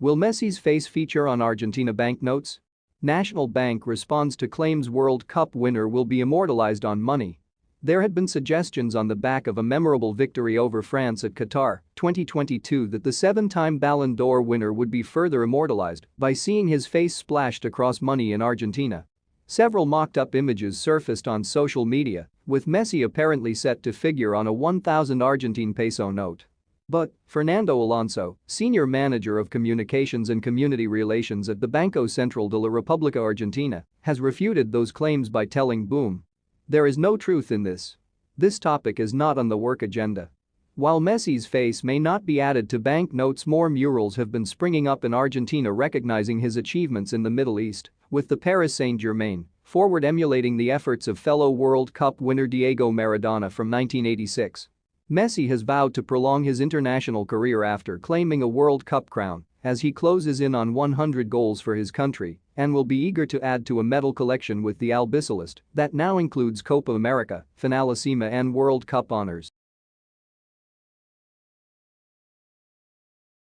Will Messi's face feature on Argentina banknotes? National Bank responds to claims World Cup winner will be immortalized on money. There had been suggestions on the back of a memorable victory over France at Qatar 2022 that the seven-time Ballon d'Or winner would be further immortalized by seeing his face splashed across money in Argentina. Several mocked-up images surfaced on social media, with Messi apparently set to figure on a 1,000 Argentine peso note. But Fernando Alonso, senior manager of communications and community relations at the Banco Central de la República Argentina, has refuted those claims by telling Boom there is no truth in this. This topic is not on the work agenda. While Messi's face may not be added to banknotes more murals have been springing up in Argentina recognizing his achievements in the Middle East, with the Paris Saint-Germain forward emulating the efforts of fellow World Cup winner Diego Maradona from 1986. Messi has vowed to prolong his international career after claiming a World Cup crown as he closes in on 100 goals for his country and will be eager to add to a medal collection with the Albiceleste that now includes Copa America, Finalissima and World Cup honors.